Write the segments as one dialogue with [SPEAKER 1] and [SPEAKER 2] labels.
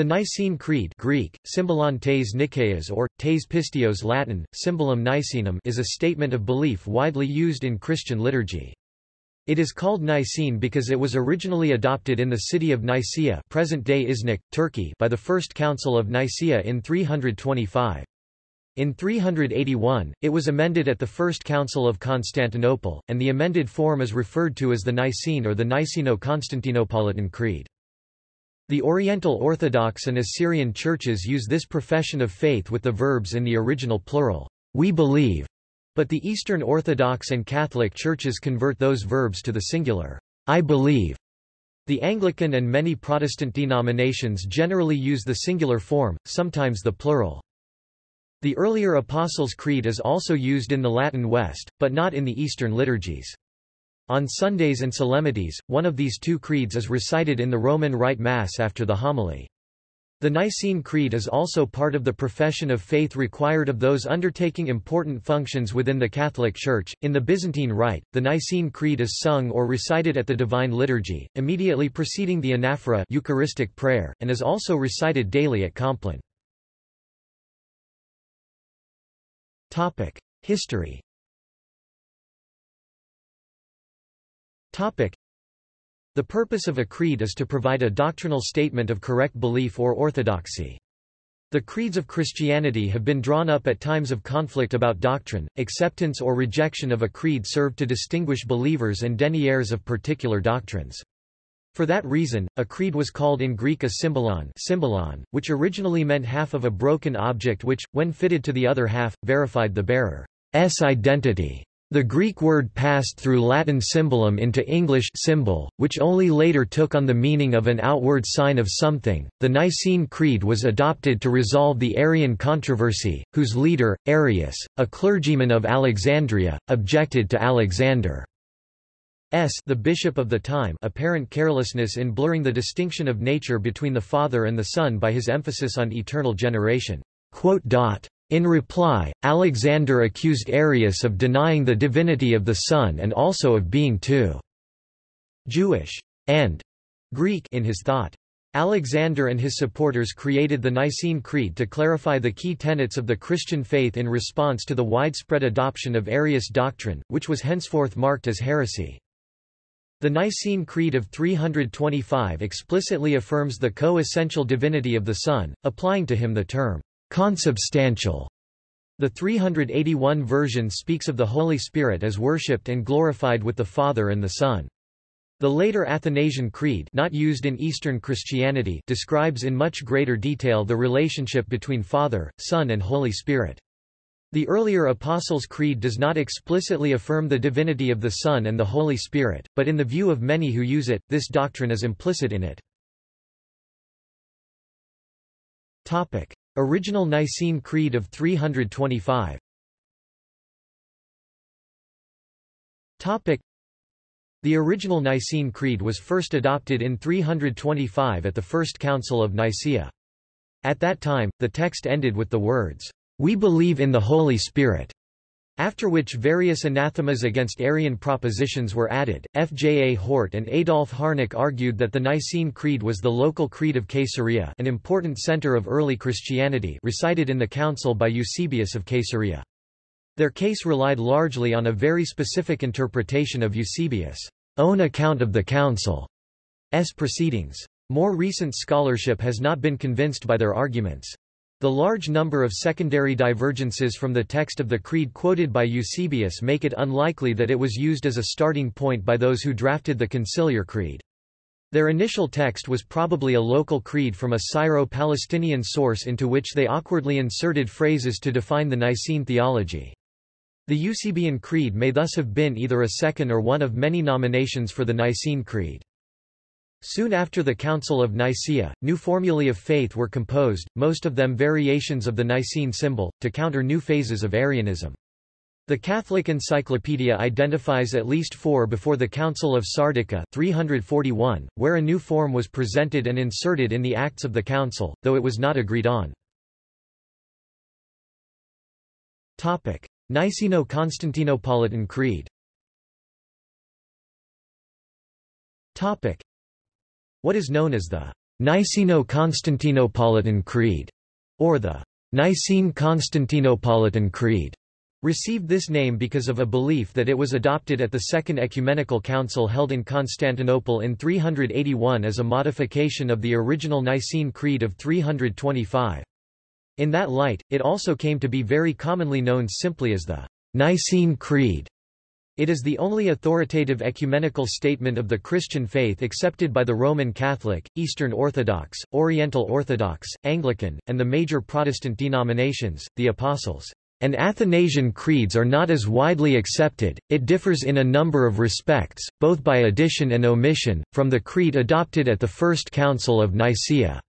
[SPEAKER 1] The Nicene Creed Greek, symbolon tes or, tes pistios Latin, symbolum Nicenum is a statement of belief widely used in Christian liturgy. It is called Nicene because it was originally adopted in the city of Nicaea present-day Iznik, Turkey by the First Council of Nicaea in 325. In 381, it was amended at the First Council of Constantinople, and the amended form is referred to as the Nicene or the Niceno-Constantinopolitan Creed. The Oriental Orthodox and Assyrian churches use this profession of faith with the verbs in the original plural, we believe, but the Eastern Orthodox and Catholic churches convert those verbs to the singular, I believe. The Anglican and many Protestant denominations generally use the singular form, sometimes the plural. The earlier Apostles' Creed is also used in the Latin West, but not in the Eastern liturgies. On Sundays and solemnities, one of these two creeds is recited in the Roman Rite Mass after the homily. The Nicene Creed is also part of the profession of faith required of those undertaking important functions within the Catholic Church. In the Byzantine Rite, the Nicene Creed is sung or recited at the Divine Liturgy, immediately preceding the anaphora Eucharistic prayer, and is also recited daily at Compline. History Topic. The purpose of a creed is to provide a doctrinal statement of correct belief or orthodoxy. The creeds of Christianity have been drawn up at times of conflict about doctrine. Acceptance or rejection of a creed served to distinguish believers and deniers of particular doctrines. For that reason, a creed was called in Greek a symbolon, symbolon which originally meant half of a broken object which, when fitted to the other half, verified the bearer's identity. The Greek word passed through Latin symbolum into English symbol, which only later took on the meaning of an outward sign of something. The Nicene Creed was adopted to resolve the Arian controversy, whose leader, Arius, a clergyman of Alexandria, objected to Alexander's the bishop of the time apparent carelessness in blurring the distinction of nature between the Father and the Son by his emphasis on eternal generation. In reply, Alexander accused Arius of denying the divinity of the Son and also of being too Jewish and Greek in his thought. Alexander and his supporters created the Nicene Creed to clarify the key tenets of the Christian faith in response to the widespread adoption of Arius doctrine, which was henceforth marked as heresy. The Nicene Creed of 325 explicitly affirms the co-essential divinity of the Son, applying to him the term consubstantial. The 381 version speaks of the Holy Spirit as worshipped and glorified with the Father and the Son. The later Athanasian Creed not used in Eastern Christianity describes in much greater detail the relationship between Father, Son and Holy Spirit. The earlier Apostles' Creed does not explicitly affirm the divinity of the Son and the Holy Spirit, but in the view of many who use it, this doctrine is implicit in it. Topic. Original Nicene Creed of 325 Topic. The original Nicene Creed was first adopted in 325 at the First Council of Nicaea. At that time, the text ended with the words, "We believe in the Holy Spirit." After which various anathemas against Arian propositions were added, F. J. A. Hort and Adolf Harnack argued that the Nicene Creed was the local creed of Caesarea an important center of early Christianity recited in the council by Eusebius of Caesarea. Their case relied largely on a very specific interpretation of Eusebius' own account of the council's proceedings. More recent scholarship has not been convinced by their arguments. The large number of secondary divergences from the text of the creed quoted by Eusebius make it unlikely that it was used as a starting point by those who drafted the conciliar creed. Their initial text was probably a local creed from a Syro-Palestinian source into which they awkwardly inserted phrases to define the Nicene theology. The Eusebian Creed may thus have been either a second or one of many nominations for the Nicene Creed. Soon after the Council of Nicaea, new formulae of faith were composed, most of them variations of the Nicene symbol, to counter new phases of Arianism. The Catholic Encyclopedia identifies at least four before the Council of Sardica 341, where a new form was presented and inserted in the Acts of the Council, though it was not agreed on. Niceno-Constantinopolitan Creed what is known as the Niceno-Constantinopolitan Creed, or the Nicene-Constantinopolitan Creed, received this name because of a belief that it was adopted at the Second Ecumenical Council held in Constantinople in 381 as a modification of the original Nicene Creed of 325. In that light, it also came to be very commonly known simply as the Nicene Creed. It is the only authoritative ecumenical statement of the Christian faith accepted by the Roman Catholic, Eastern Orthodox, Oriental Orthodox, Anglican, and the major Protestant denominations, the Apostles' and Athanasian creeds are not as widely accepted, it differs in a number of respects, both by addition and omission, from the creed adopted at the First Council of Nicaea.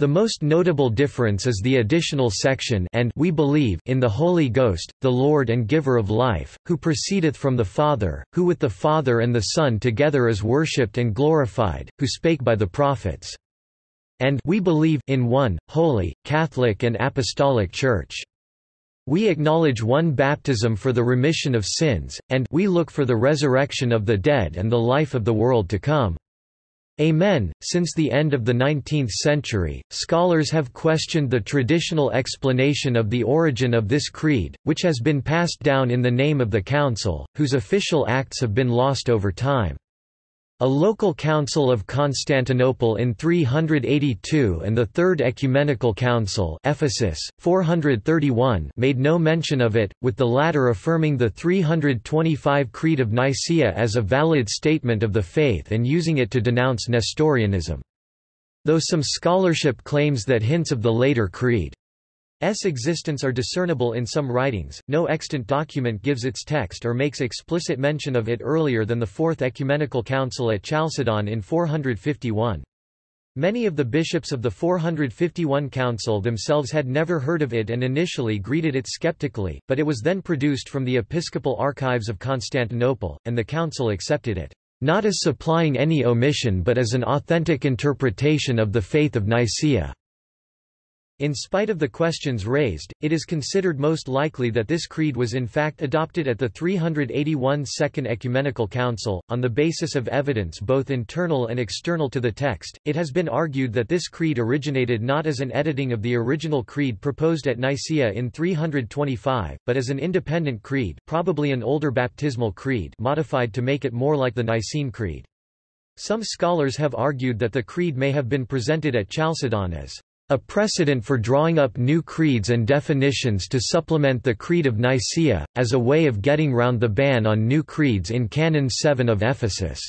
[SPEAKER 1] The most notable difference is the additional section and we believe in the Holy Ghost, the Lord and Giver of life, who proceedeth from the Father, who with the Father and the Son together is worshipped and glorified, who spake by the prophets. And we believe in one, holy, Catholic and Apostolic Church. We acknowledge one baptism for the remission of sins, and we look for the resurrection of the dead and the life of the world to come. Amen. Since the end of the 19th century, scholars have questioned the traditional explanation of the origin of this creed, which has been passed down in the name of the Council, whose official acts have been lost over time. A local council of Constantinople in 382 and the Third Ecumenical Council Ephesus, 431 made no mention of it, with the latter affirming the 325 Creed of Nicaea as a valid statement of the faith and using it to denounce Nestorianism. Though some scholarship claims that hints of the later creed S existence are discernible in some writings, no extant document gives its text or makes explicit mention of it earlier than the Fourth Ecumenical Council at Chalcedon in 451. Many of the bishops of the 451 Council themselves had never heard of it and initially greeted it skeptically, but it was then produced from the episcopal archives of Constantinople, and the Council accepted it, not as supplying any omission but as an authentic interpretation of the faith of Nicaea. In spite of the questions raised, it is considered most likely that this creed was in fact adopted at the 381 Second Ecumenical Council, on the basis of evidence both internal and external to the text. It has been argued that this creed originated not as an editing of the original creed proposed at Nicaea in 325, but as an independent creed probably an older baptismal creed modified to make it more like the Nicene Creed. Some scholars have argued that the creed may have been presented at Chalcedon as a precedent for drawing up new creeds and definitions to supplement the Creed of Nicaea, as a way of getting round the ban on new creeds in Canon 7 of Ephesus.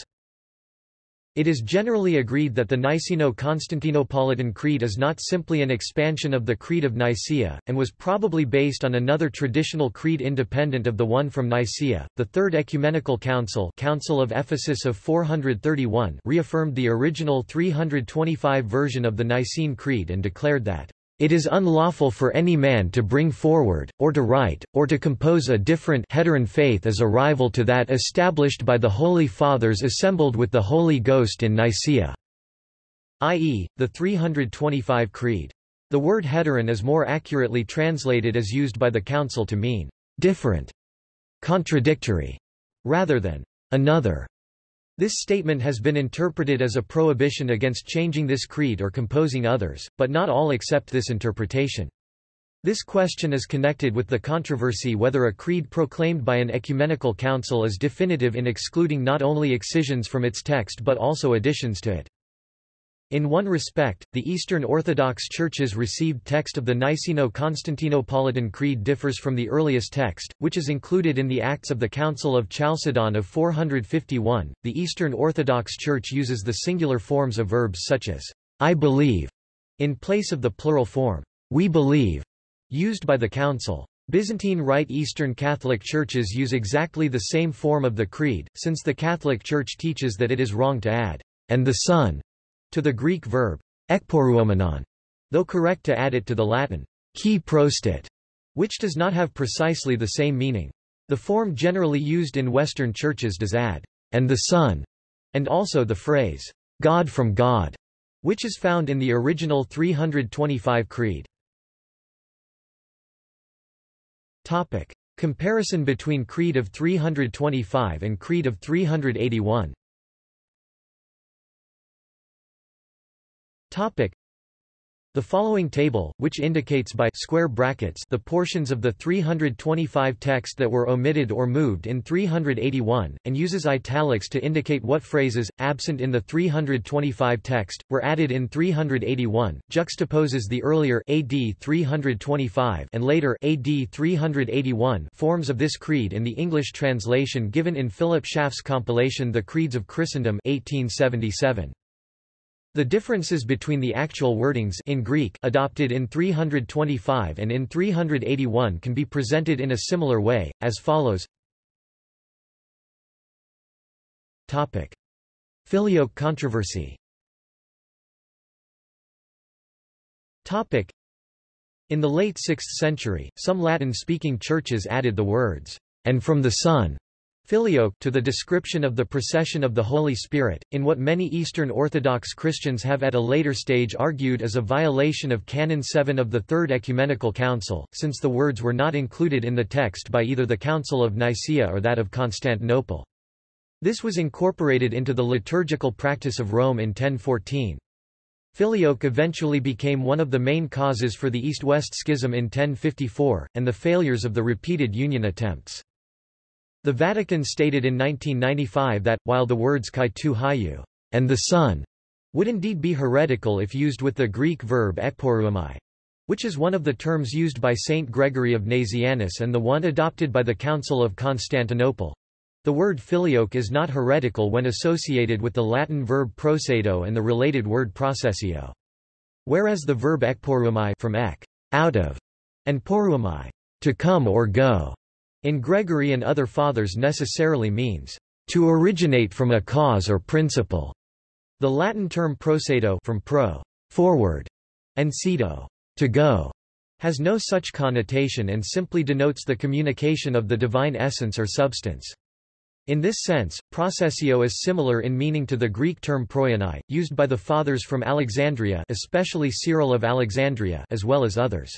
[SPEAKER 1] It is generally agreed that the Niceno-Constantinopolitan Creed is not simply an expansion of the Creed of Nicaea, and was probably based on another traditional creed independent of the one from Nicaea. The Third Ecumenical Council, Council of Ephesus of 431, reaffirmed the original 325 version of the Nicene Creed and declared that it is unlawful for any man to bring forward, or to write, or to compose a different heteron faith as a rival to that established by the Holy Fathers assembled with the Holy Ghost in Nicaea, i.e., the 325 Creed. The word heteron is more accurately translated as used by the Council to mean different, contradictory, rather than another. This statement has been interpreted as a prohibition against changing this creed or composing others, but not all accept this interpretation. This question is connected with the controversy whether a creed proclaimed by an ecumenical council is definitive in excluding not only excisions from its text but also additions to it. In one respect, the Eastern Orthodox Church's received text of the Niceno-Constantinopolitan Creed differs from the earliest text, which is included in the Acts of the Council of Chalcedon of 451. The Eastern Orthodox Church uses the singular forms of verbs such as I believe in place of the plural form we believe used by the Council. Byzantine Rite Eastern Catholic churches use exactly the same form of the Creed, since the Catholic Church teaches that it is wrong to add and the Son to the Greek verb ekporeuomenon, though correct to add it to the Latin qui procedit, which does not have precisely the same meaning. The form generally used in Western churches does add and the Son, and also the phrase God from God, which is found in the original 325 Creed. Topic. Comparison between Creed of 325 and Creed of 381 Topic. The following table, which indicates by square brackets the portions of the 325 text that were omitted or moved in 381, and uses italics to indicate what phrases, absent in the 325 text, were added in 381, juxtaposes the earlier AD 325 and later AD 381 forms of this creed in the English translation given in Philip Schaff's compilation The Creeds of Christendom 1877. The differences between the actual wordings in Greek adopted in 325 and in 381 can be presented in a similar way, as follows. Topic. Filioque controversy Topic. In the late 6th century, some Latin-speaking churches added the words, and from the Son, Filioque to the description of the procession of the Holy Spirit, in what many Eastern Orthodox Christians have at a later stage argued as a violation of Canon 7 of the Third Ecumenical Council, since the words were not included in the text by either the Council of Nicaea or that of Constantinople. This was incorporated into the liturgical practice of Rome in 1014. Filioque eventually became one of the main causes for the East-West Schism in 1054, and the failures of the repeated union attempts. The Vatican stated in 1995 that, while the words kai tu hayu and the Son would indeed be heretical if used with the Greek verb ekporeuomai, which is one of the terms used by Saint Gregory of Nazianzus and the one adopted by the Council of Constantinople. The word filioque is not heretical when associated with the Latin verb procedo and the related word processio. Whereas the verb ekporeuomai from ek, out of, and poreuomai, to come or go, in Gregory and other fathers necessarily means, to originate from a cause or principle. The Latin term procedo from pro, forward, and cedo, to go, has no such connotation and simply denotes the communication of the divine essence or substance. In this sense, processio is similar in meaning to the Greek term proianai, used by the Fathers from Alexandria especially Cyril of Alexandria as well as others.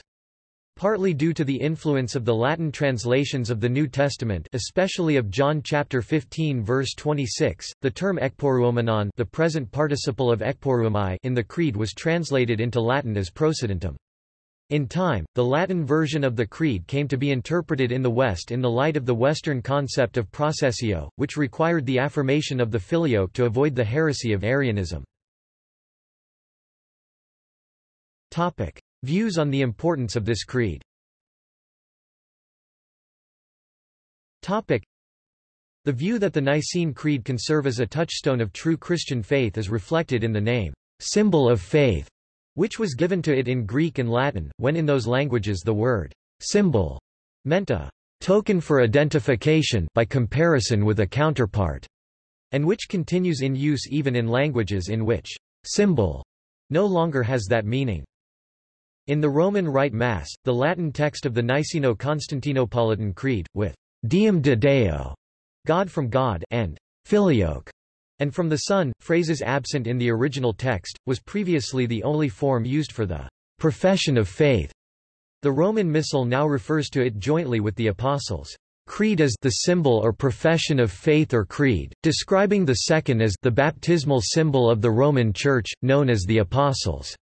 [SPEAKER 1] Partly due to the influence of the Latin translations of the New Testament especially of John chapter 15 verse 26, the term ekporeuomenon the present participle of ekporeuomai in the Creed was translated into Latin as procedentem. In time, the Latin version of the Creed came to be interpreted in the West in the light of the Western concept of processio, which required the affirmation of the filioque to avoid the heresy of Arianism. Topic. Views on the importance of this creed Topic. The view that the Nicene Creed can serve as a touchstone of true Christian faith is reflected in the name, symbol of faith, which was given to it in Greek and Latin, when in those languages the word symbol meant a token for identification by comparison with a counterpart, and which continues in use even in languages in which symbol no longer has that meaning. In the Roman Rite Mass, the Latin text of the Niceno-Constantinopolitan Creed, with Deum de Deo, God from God, and Filioque, and from the Son, phrases absent in the original text, was previously the only form used for the profession of faith. The Roman Missal now refers to it jointly with the Apostles' Creed as the symbol or profession of faith or creed, describing the second as the baptismal symbol of the Roman Church, known as the Apostles'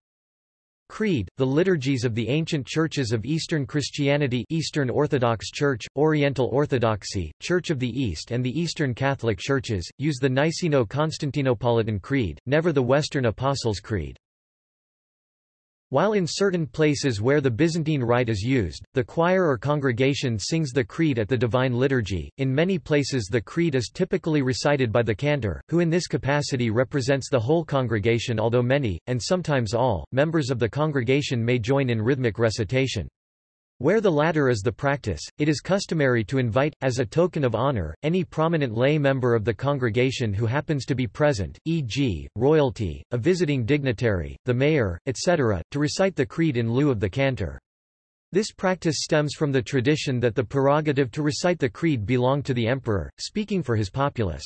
[SPEAKER 1] Creed, the liturgies of the ancient churches of Eastern Christianity Eastern Orthodox Church, Oriental Orthodoxy, Church of the East and the Eastern Catholic Churches, use the Niceno-Constantinopolitan Creed, never the Western Apostles' Creed. While in certain places where the Byzantine rite is used, the choir or congregation sings the creed at the Divine Liturgy, in many places the creed is typically recited by the cantor, who in this capacity represents the whole congregation although many, and sometimes all, members of the congregation may join in rhythmic recitation. Where the latter is the practice, it is customary to invite, as a token of honor, any prominent lay member of the congregation who happens to be present, e.g., royalty, a visiting dignitary, the mayor, etc., to recite the creed in lieu of the cantor. This practice stems from the tradition that the prerogative to recite the creed belonged to the emperor, speaking for his populace.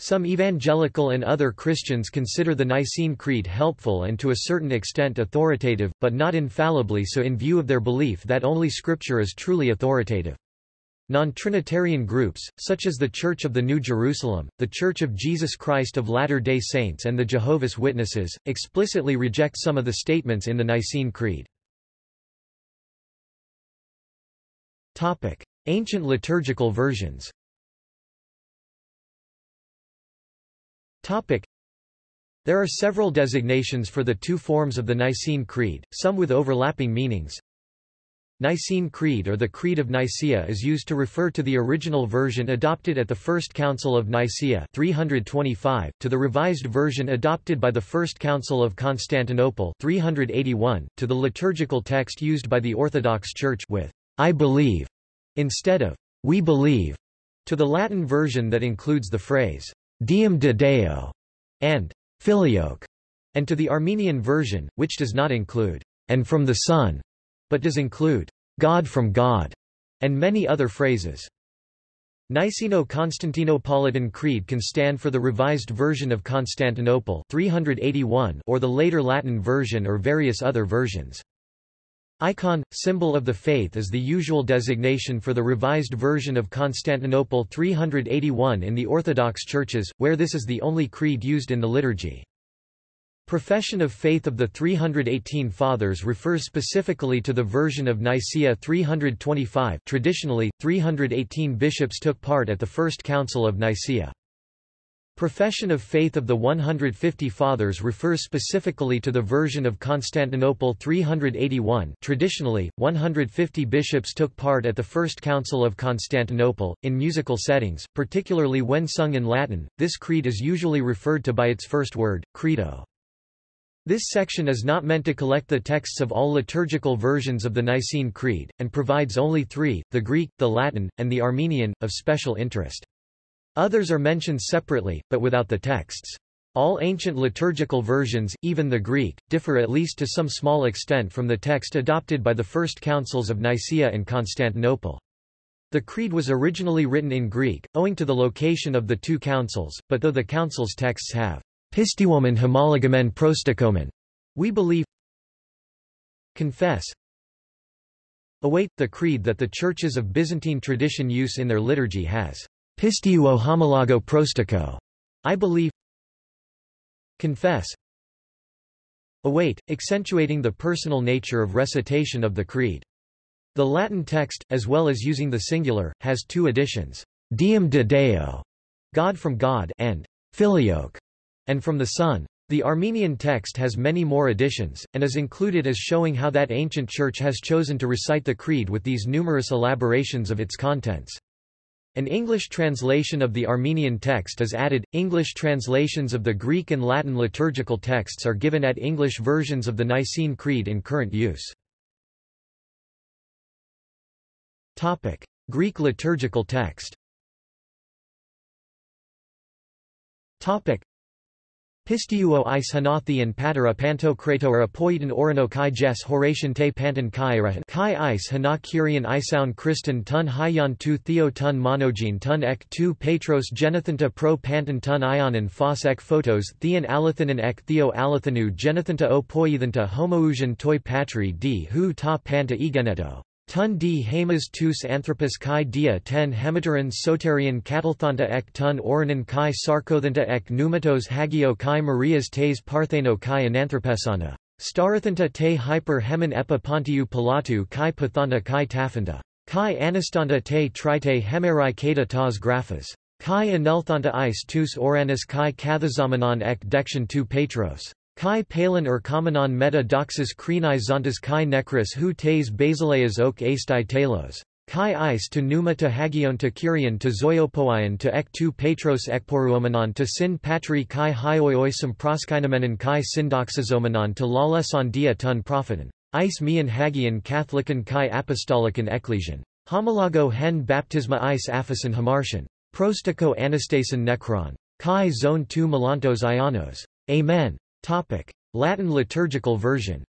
[SPEAKER 1] Some evangelical and other Christians consider the Nicene Creed helpful and to a certain extent authoritative, but not infallibly so in view of their belief that only Scripture is truly authoritative. Non-Trinitarian groups, such as the Church of the New Jerusalem, the Church of Jesus Christ of Latter-day Saints and the Jehovah's Witnesses, explicitly reject some of the statements in the Nicene Creed. Ancient liturgical versions There are several designations for the two forms of the Nicene Creed, some with overlapping meanings. Nicene Creed or the Creed of Nicaea is used to refer to the original version adopted at the First Council of Nicaea 325, to the revised version adopted by the First Council of Constantinople 381, to the liturgical text used by the Orthodox Church with I believe instead of we believe, to the Latin version that includes the phrase Deum de Deo and Filioque, and to the Armenian version, which does not include and from the Son, but does include God from God, and many other phrases. Niceno-Constantinopolitan Creed can stand for the Revised Version of Constantinople 381 or the later Latin version or various other versions. Icon, symbol of the faith is the usual designation for the Revised Version of Constantinople 381 in the Orthodox churches, where this is the only creed used in the liturgy. Profession of faith of the 318 Fathers refers specifically to the version of Nicaea 325 traditionally, 318 bishops took part at the First Council of Nicaea. Profession of faith of the 150 Fathers refers specifically to the version of Constantinople 381 traditionally, 150 bishops took part at the First Council of Constantinople. In musical settings, particularly when sung in Latin, this creed is usually referred to by its first word, credo. This section is not meant to collect the texts of all liturgical versions of the Nicene Creed, and provides only three, the Greek, the Latin, and the Armenian, of special interest. Others are mentioned separately, but without the texts. All ancient liturgical versions, even the Greek, differ at least to some small extent from the text adopted by the first councils of Nicaea and Constantinople. The creed was originally written in Greek, owing to the location of the two councils, but though the council's texts have Pistiwomen homologamen prostokomen. We believe confess await the creed that the churches of Byzantine tradition use in their liturgy has pistiuo homologo prostico. I believe confess await, accentuating the personal nature of recitation of the creed. The Latin text, as well as using the singular, has two additions, Deum de Deo, God from God, and Filioque, and from the Son. The Armenian text has many more additions, and is included as showing how that ancient church has chosen to recite the Creed with these numerous elaborations of its contents. An English translation of the Armenian text is added. English translations of the Greek and Latin liturgical texts are given at English versions of the Nicene Creed in current use. Topic: Greek liturgical text. Topic: Pistiuo is hanatheon patera panto kratoa poieton orano kai jes Horatian te panton kai kai is hana kyrian isoun Christon tun hyan tu theo tun monogene tun ek tu petros genothanta pro panton tun ionon phos ek photos theon alathanon ek theo alathanu genothanta o poiethanta homousion toi patri d hu ta panta egeneto. Tun d hamas tus anthropus kai dia ten hemiteran soterian catalthanta ek tun oranon kai sarkothanta ek pneumatos hagio kai marias tes partheno kai ananthropesana. Starathanta te hyper hemen epa pontiu palatu kai pathanta kai taphanta. Kai anastanta te trite hemerai kata tas graphas. Kai anelthanta is tus oranis kai kathazamanon ek dection tu petros. Kai palin or kamenon meta doxas krenai zontas kai necris hu tes basileas ok astai telos. Kai is to pneuma to hagion to kyrion to zoiopoion to ek tu petros ekporeuomenon to sin patri kai hioiosum proskynamenon kai syndoxazomenon to laleson dia tun propheton. Is mian hagion catholicon kai apostolican ecclesian. Homologo hen baptisma is aphosin hamartian. Prostico anastasin necron. Kai zone tu melantos ionos. Amen. Topic. Latin liturgical version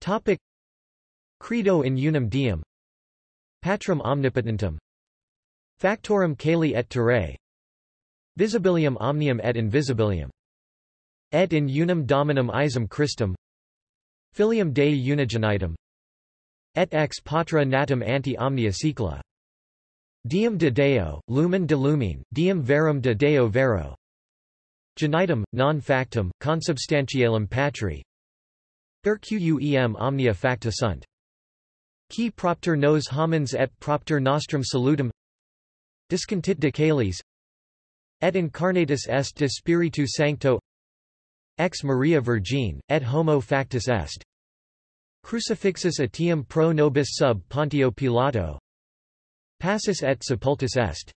[SPEAKER 1] Topic. Credo in unum Deum Patrum omnipotentem Factorum caeli et terrae Visibilium omnium et invisibilium Et in unum dominum isum Christum Filium Dei unigenitum Et ex patra natum ante omnia secula. Deum de Deo, lumen de lumine, Deum verum de Deo vero. Genitum, non factum, consubstantialum patri. Erquem omnia facta sunt. Qui propter nos homines et propter nostrum salutum. Discontit de caelis Et incarnatus est de Spiritu Sancto. Ex Maria Virgin, et homo factus est. Crucifixus etiam pro nobis sub Pontio Pilato. Passus et sepultus est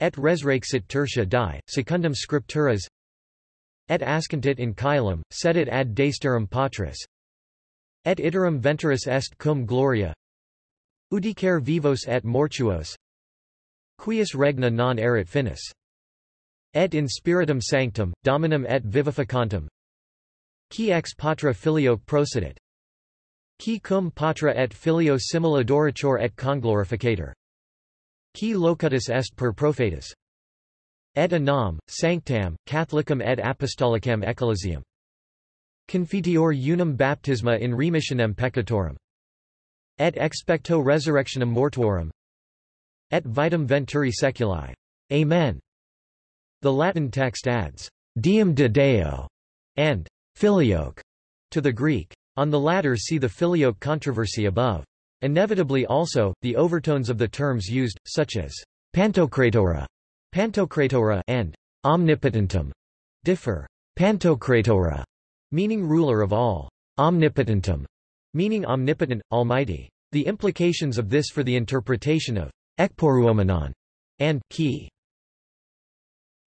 [SPEAKER 1] Et resurrexit tertia die, secundum scripturas. Et ascentit in caelum, sedit ad dexterum patris. Et iterum venturus est cum gloria. Udicare vivos et mortuos. Quies regna non erit finis. Et in spiritum sanctum, dominum et vivificantum. Qui ex patra filio procedit Qui cum patra et filio simul adorator et conglorificator Qui locutus est per prophetus Et anam, sanctam, catholicum et apostolicam ecclesiam Confiteor unum baptisma in remissionem peccatorum. Et expecto resurrectionem mortuorum. Et vitam venturi seculi. Amen. The Latin text adds, Deum de Deo, and Filioque to the Greek. On the latter see the Filioque controversy above. Inevitably also, the overtones of the terms used, such as Pantocratora, Pantocratora and omnipotentum, differ. Pantocratora meaning ruler of all, omnipotentum, meaning omnipotent, almighty. The implications of this for the interpretation of ekporeuomenon and ki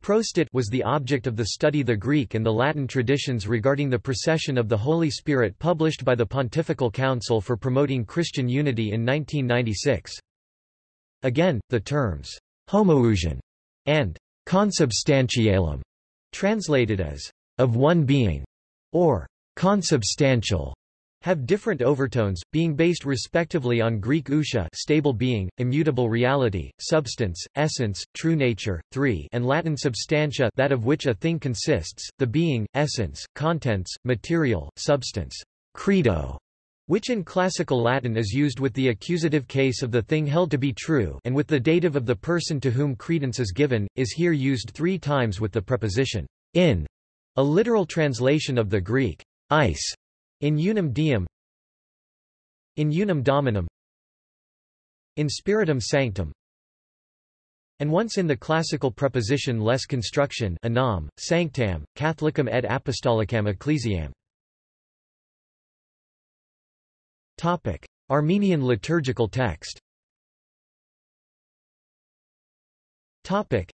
[SPEAKER 1] Procedit was the object of the study the Greek and the Latin traditions regarding the procession of the Holy Spirit published by the Pontifical Council for Promoting Christian Unity in 1996. Again, the terms homoousion and consubstantialum, translated as of one being, or consubstantial have different overtones, being based respectively on Greek ousia stable being, immutable reality, substance, essence, true nature, 3 and Latin substantia that of which a thing consists, the being, essence, contents, material, substance, credo, which in classical Latin is used with the accusative case of the thing held to be true and with the dative of the person to whom credence is given, is here used three times with the preposition in a literal translation of the Greek ice in unum Deum in unum dominum in spiritum sanctum and once in the classical preposition less construction anam, sanctam, catholicum et apostolicam ecclesiam. Topic. Armenian liturgical text Topic.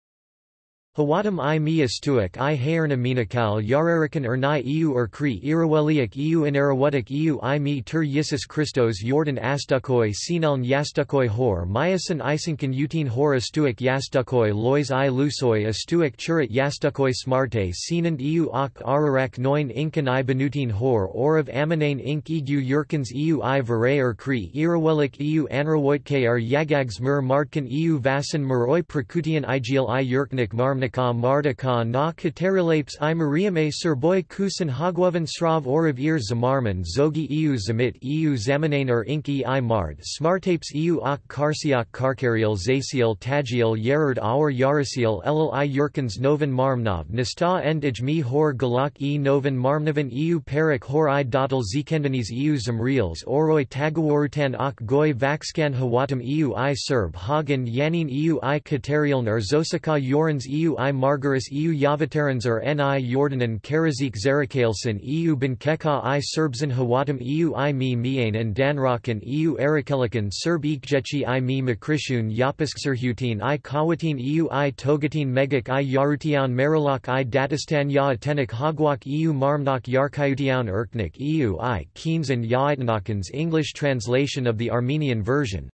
[SPEAKER 1] Hawatam i mi istuik i haerna minikal yararikan ernai eu erkri iraweliak eu inarawutik eu i mi tur yisis Christos Jordan astukoi sineln yastukoi hor myasin isinkan utin hor astuik yastukoi lois i lusoi astuik churit yastukoi smarte sinand eu ak ararak noin inkan i benutin hor or of aminane ink egu yurkans eu i vare erkri irawelik eu anrawoitke ar yagags mur martkan eu vasan muroi prakutian igil i yurknik marm Marnika Mardika na Katerilapes i Mariame Serboy Kusan Hagwovan Srav Orav Ir Zamarman Zogi EU Zamit EU Zamanane or Inki i Mard Smartapes EU Ak Karsiak Karkariel Zaciel Tagiel Yerard Aur Yarasiel Elul i Yurkans Novan Marmnov Nista Endij mi Hor Galak e Novan Marmnovan EU Perik Hor i Dotal Zikendanis EU Zamriels Oroi Tagawarutan Ak Goy Vaxkan Hawatam EU i Serb Hagen Yanin EU i Katerieln Zosaka Yorans EU I Margaris EU Yavatarans or Ni Jordanen Karazik Zerakailson EU Benkeka i Serbzan Hawatam EU i mi Miane and Danrokan EU Erakelikan Serb Ikjechi i mi Makrishun Yapiskserhutin i Kawatin EU i Togatin Megak i Yarutian Marilak i Datistan Ya Atenik Hagwak EU Marmnak Yarkayutian Erknik EU i Keens and Yaitnakans English translation of the Armenian version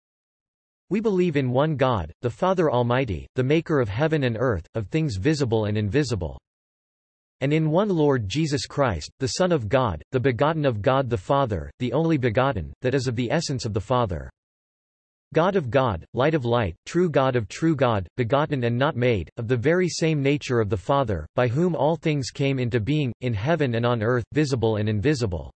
[SPEAKER 1] we believe in one God, the Father Almighty, the Maker of heaven and earth, of things visible and invisible. And in one Lord Jesus Christ, the Son of God, the begotten of God the Father, the only begotten, that is of the essence of the Father. God of God, light of light, true God of true God, begotten and not made, of the very same nature of the Father, by whom all things came into being, in heaven and on earth, visible and invisible.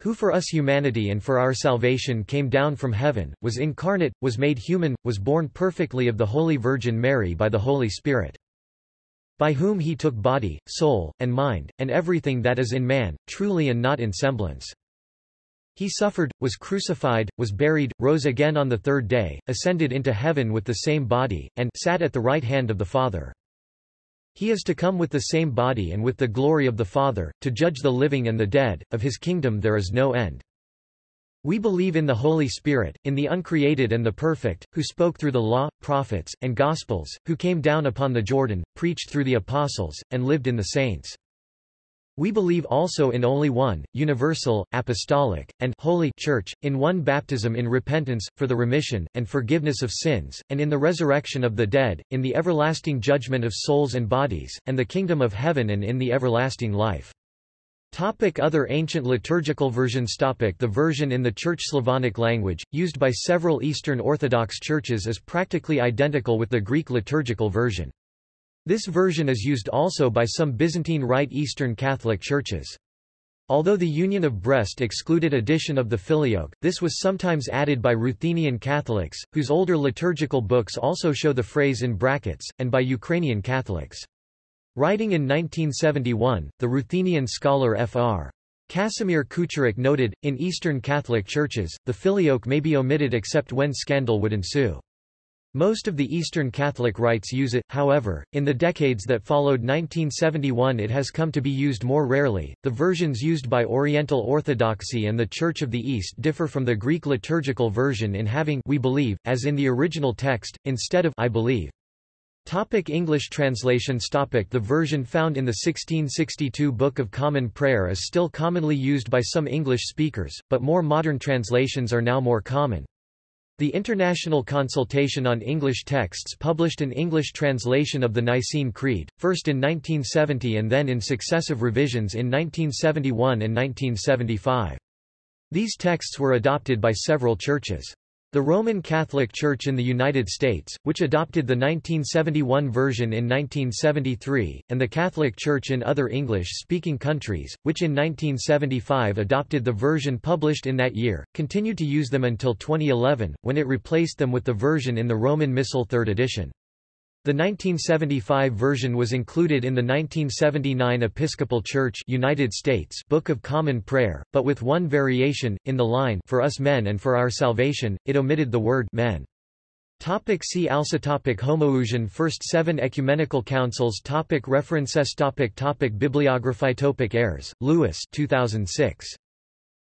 [SPEAKER 1] Who for us humanity and for our salvation came down from heaven, was incarnate, was made human, was born perfectly of the Holy Virgin Mary by the Holy Spirit. By whom he took body, soul, and mind, and everything that is in man, truly and not in semblance. He suffered, was crucified, was buried, rose again on the third day, ascended into heaven with the same body, and sat at the right hand of the Father. He is to come with the same body and with the glory of the Father, to judge the living and the dead, of his kingdom there is no end. We believe in the Holy Spirit, in the uncreated and the perfect, who spoke through the law, prophets, and Gospels, who came down upon the Jordan, preached through the apostles, and lived in the saints. We believe also in only one, universal, apostolic, and holy Church, in one baptism in repentance, for the remission, and forgiveness of sins, and in the resurrection of the dead, in the everlasting judgment of souls and bodies, and the kingdom of heaven and in the everlasting life. Topic other ancient liturgical versions Topic The version in the Church Slavonic language, used by several Eastern Orthodox churches is practically identical with the Greek liturgical version. This version is used also by some Byzantine Rite Eastern Catholic churches. Although the Union of Brest excluded addition of the Filioque, this was sometimes added by Ruthenian Catholics, whose older liturgical books also show the phrase in brackets, and by Ukrainian Catholics. Writing in 1971, the Ruthenian scholar Fr. Casimir Kucharek noted, in Eastern Catholic churches, the Filioque may be omitted except when scandal would ensue. Most of the Eastern Catholic rites use it, however, in the decades that followed 1971 it has come to be used more rarely. The versions used by Oriental Orthodoxy and the Church of the East differ from the Greek liturgical version in having we believe, as in the original text, instead of I believe. Topic English translations Topic The version found in the 1662 Book of Common Prayer is still commonly used by some English speakers, but more modern translations are now more common. The International Consultation on English Texts published an English translation of the Nicene Creed, first in 1970 and then in successive revisions in 1971 and 1975. These texts were adopted by several churches. The Roman Catholic Church in the United States, which adopted the 1971 version in 1973, and the Catholic Church in other English-speaking countries, which in 1975 adopted the version published in that year, continued to use them until 2011, when it replaced them with the version in the Roman Missal Third edition. The 1975 version was included in the 1979 Episcopal Church United States Book of Common Prayer, but with one variation, in the line For us men and for our salvation, it omitted the word men. Topic see also topic Homoousion First Seven Ecumenical Councils topic References topic topic Bibliography topic Ayres, Lewis 2006.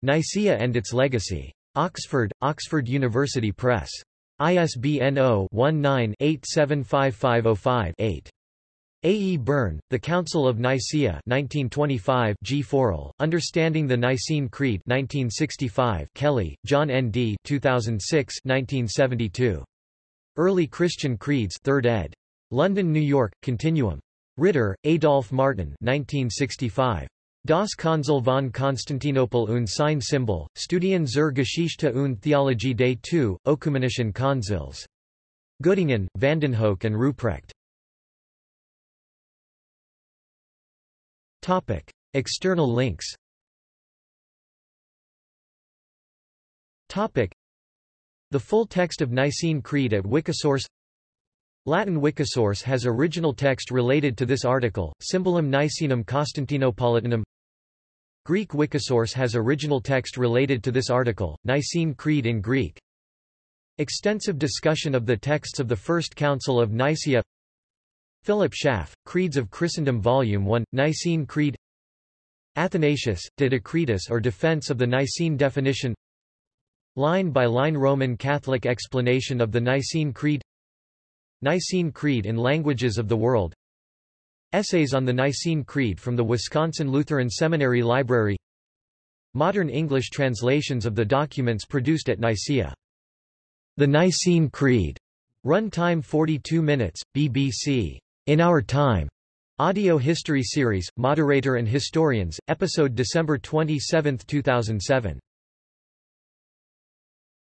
[SPEAKER 1] Nicaea and its Legacy. Oxford, Oxford University Press. ISBN 0-19-875505-8. A. E. Burn, The Council of Nicaea 1925 G. Forell, Understanding the Nicene Creed 1965 Kelly, John N. D. 2006 1972. Early Christian Creeds 3rd ed. London, New York, Continuum. Ritter, Adolf Martin 1965. Das Konzil von Konstantinopel und sein Symbol, Studien zur Geschichte und Theologie des two, Ökumenischen Konzils. Göttingen, Vandenhoeck and Ruprecht. Topic. External links Topic. The full text of Nicene Creed at Wikisource Latin Wikisource has original text related to this article, Symbolum Nicenum Constantinopolitanum Greek Wikisource has original text related to this article, Nicene Creed in Greek. Extensive discussion of the texts of the First Council of Nicaea. Philip Schaff, Creeds of Christendom Volume 1, Nicene Creed. Athanasius, De Decretis or Defense of the Nicene Definition. Line-by-line -line Roman Catholic explanation of the Nicene Creed. Nicene Creed in Languages of the World Essays on the Nicene Creed from the Wisconsin Lutheran Seminary Library Modern English translations of the documents produced at Nicaea. The Nicene Creed. Run time 42 minutes, BBC. In Our Time. Audio History Series, Moderator and Historians, episode December 27, 2007.